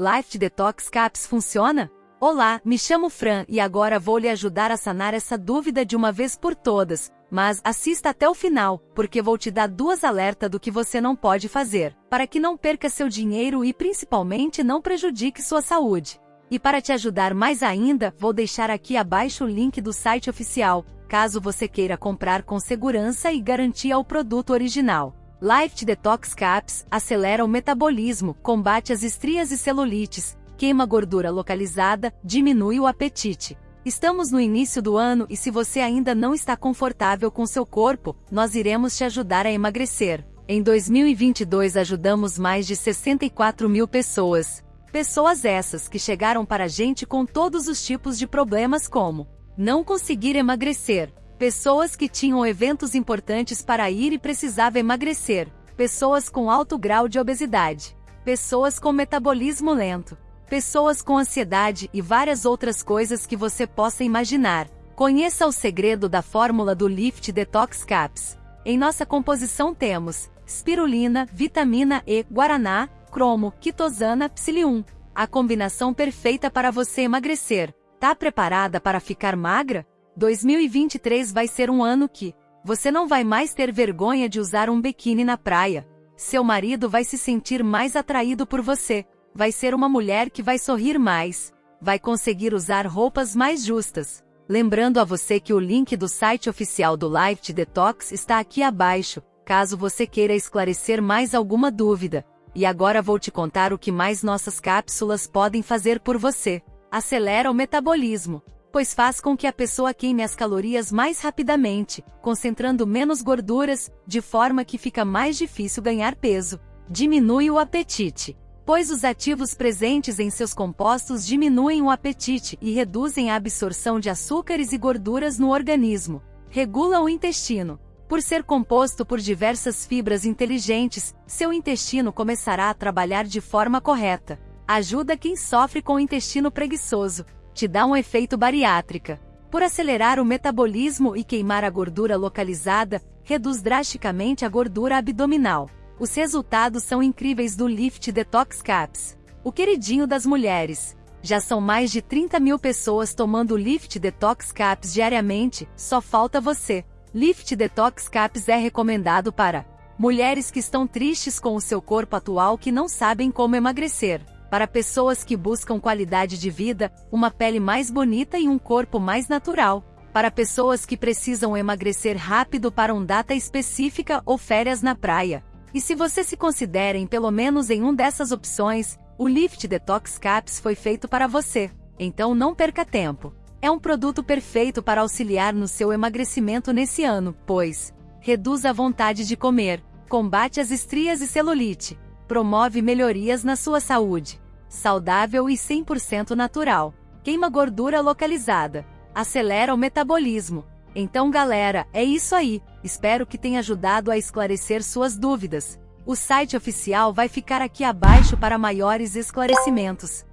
Life Detox Caps funciona? Olá, me chamo Fran e agora vou lhe ajudar a sanar essa dúvida de uma vez por todas. Mas assista até o final, porque vou te dar duas alertas do que você não pode fazer, para que não perca seu dinheiro e principalmente não prejudique sua saúde. E para te ajudar mais ainda, vou deixar aqui abaixo o link do site oficial, caso você queira comprar com segurança e garantia o produto original. Life Detox Caps acelera o metabolismo, combate as estrias e celulites, queima gordura localizada, diminui o apetite. Estamos no início do ano e se você ainda não está confortável com seu corpo, nós iremos te ajudar a emagrecer. Em 2022 ajudamos mais de 64 mil pessoas. Pessoas essas que chegaram para a gente com todos os tipos de problemas como não conseguir emagrecer, Pessoas que tinham eventos importantes para ir e precisavam emagrecer. Pessoas com alto grau de obesidade. Pessoas com metabolismo lento. Pessoas com ansiedade e várias outras coisas que você possa imaginar. Conheça o segredo da fórmula do Lift Detox Caps. Em nossa composição temos spirulina, vitamina E, guaraná, cromo, quitosana, psilium. A combinação perfeita para você emagrecer. Tá preparada para ficar magra? 2023 vai ser um ano que você não vai mais ter vergonha de usar um biquíni na praia. Seu marido vai se sentir mais atraído por você. Vai ser uma mulher que vai sorrir mais. Vai conseguir usar roupas mais justas. Lembrando a você que o link do site oficial do Life Detox está aqui abaixo, caso você queira esclarecer mais alguma dúvida. E agora vou te contar o que mais nossas cápsulas podem fazer por você. Acelera o metabolismo pois faz com que a pessoa queime as calorias mais rapidamente, concentrando menos gorduras, de forma que fica mais difícil ganhar peso. Diminui o apetite. Pois os ativos presentes em seus compostos diminuem o apetite e reduzem a absorção de açúcares e gorduras no organismo. Regula o intestino. Por ser composto por diversas fibras inteligentes, seu intestino começará a trabalhar de forma correta. Ajuda quem sofre com o intestino preguiçoso, te dá um efeito bariátrica. Por acelerar o metabolismo e queimar a gordura localizada, reduz drasticamente a gordura abdominal. Os resultados são incríveis do Lift Detox Caps. O queridinho das mulheres. Já são mais de 30 mil pessoas tomando o Lift Detox Caps diariamente, só falta você. Lift Detox Caps é recomendado para mulheres que estão tristes com o seu corpo atual que não sabem como emagrecer para pessoas que buscam qualidade de vida, uma pele mais bonita e um corpo mais natural. Para pessoas que precisam emagrecer rápido para uma data específica ou férias na praia. E se você se considera em pelo menos em um dessas opções, o Lift Detox Caps foi feito para você. Então não perca tempo. É um produto perfeito para auxiliar no seu emagrecimento nesse ano, pois reduz a vontade de comer, combate as estrias e celulite, promove melhorias na sua saúde. Saudável e 100% natural. Queima gordura localizada. Acelera o metabolismo. Então galera, é isso aí. Espero que tenha ajudado a esclarecer suas dúvidas. O site oficial vai ficar aqui abaixo para maiores esclarecimentos.